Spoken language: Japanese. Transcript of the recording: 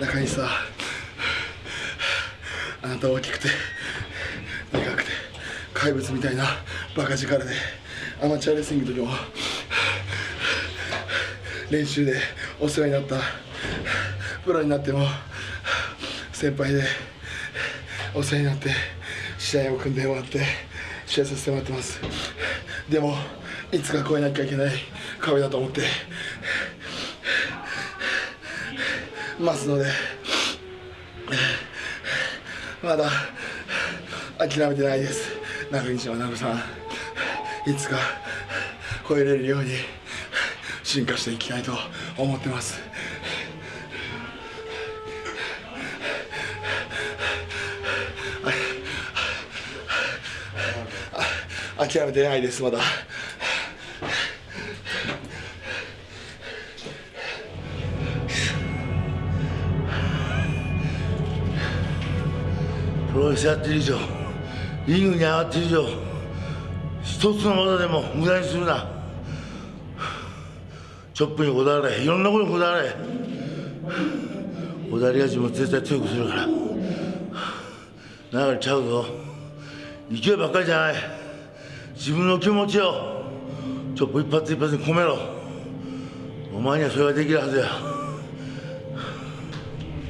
中西さんあなた大きくてでかくて怪物みたいなバカ力でアマチュアレスリングのも練習でお世話になったプロになっても先輩でお世話になって試合を組んでもらって試合させてもらってます。でもいつか越えなきゃいけない壁だと思って。ますので。まだ諦めてないです。中西学さん。いつか超えれるように。進化していきたいと思ってます。諦めてないですまだ。プロレスやってる以上リングに上がってる以上一つの技でも無駄にするな。チョップにこだわれいろんなことにこだわれ。こだわりが自分を絶対強くするから。流れちゃうぞ。勢いばっかりじゃない。自分の気持ちをチョップ一発一発に込めろ。お前にはそれができるはずや。